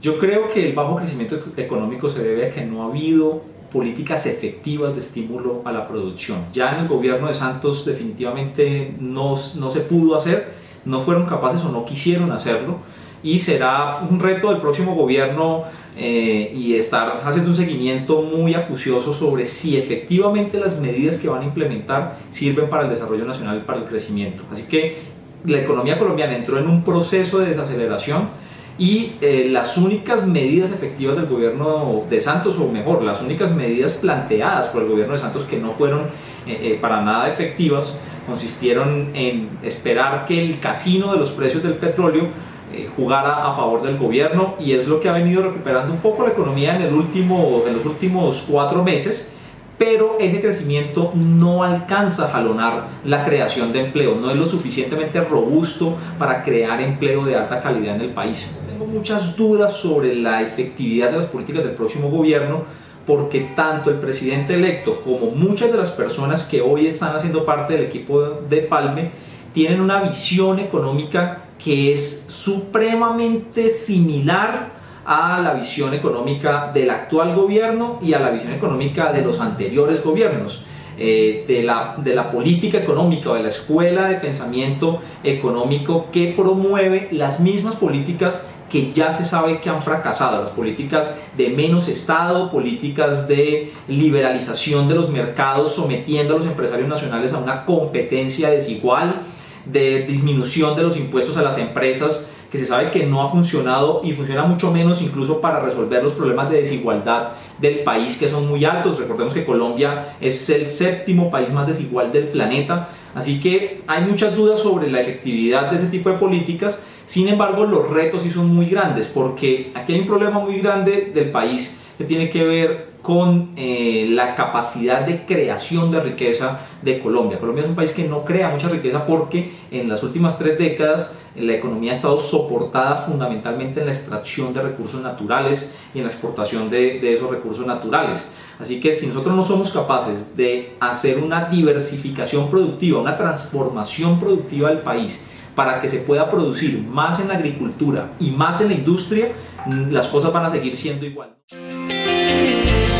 Yo creo que el bajo crecimiento económico se debe a que no ha habido políticas efectivas de estímulo a la producción. Ya en el gobierno de Santos definitivamente no, no se pudo hacer, no fueron capaces o no quisieron hacerlo y será un reto del próximo gobierno eh, y estar haciendo un seguimiento muy acucioso sobre si efectivamente las medidas que van a implementar sirven para el desarrollo nacional y para el crecimiento. Así que la economía colombiana entró en un proceso de desaceleración y eh, las únicas medidas efectivas del gobierno de Santos, o mejor, las únicas medidas planteadas por el gobierno de Santos que no fueron eh, para nada efectivas, consistieron en esperar que el casino de los precios del petróleo eh, jugara a favor del gobierno y es lo que ha venido recuperando un poco la economía en, el último, en los últimos cuatro meses pero ese crecimiento no alcanza a jalonar la creación de empleo, no es lo suficientemente robusto para crear empleo de alta calidad en el país. Tengo muchas dudas sobre la efectividad de las políticas del próximo gobierno porque tanto el presidente electo como muchas de las personas que hoy están haciendo parte del equipo de Palme tienen una visión económica que es supremamente similar a la visión económica del actual gobierno y a la visión económica de los anteriores gobiernos. Eh, de, la, de la política económica o de la escuela de pensamiento económico que promueve las mismas políticas que ya se sabe que han fracasado, las políticas de menos Estado, políticas de liberalización de los mercados, sometiendo a los empresarios nacionales a una competencia desigual, de disminución de los impuestos a las empresas que se sabe que no ha funcionado y funciona mucho menos incluso para resolver los problemas de desigualdad del país que son muy altos. Recordemos que Colombia es el séptimo país más desigual del planeta, así que hay muchas dudas sobre la efectividad de ese tipo de políticas. Sin embargo, los retos sí son muy grandes porque aquí hay un problema muy grande del país que tiene que ver con eh, la capacidad de creación de riqueza de Colombia. Colombia es un país que no crea mucha riqueza porque en las últimas tres décadas eh, la economía ha estado soportada fundamentalmente en la extracción de recursos naturales y en la exportación de, de esos recursos naturales. Así que si nosotros no somos capaces de hacer una diversificación productiva, una transformación productiva del país, para que se pueda producir más en la agricultura y más en la industria, mm, las cosas van a seguir siendo igual. you.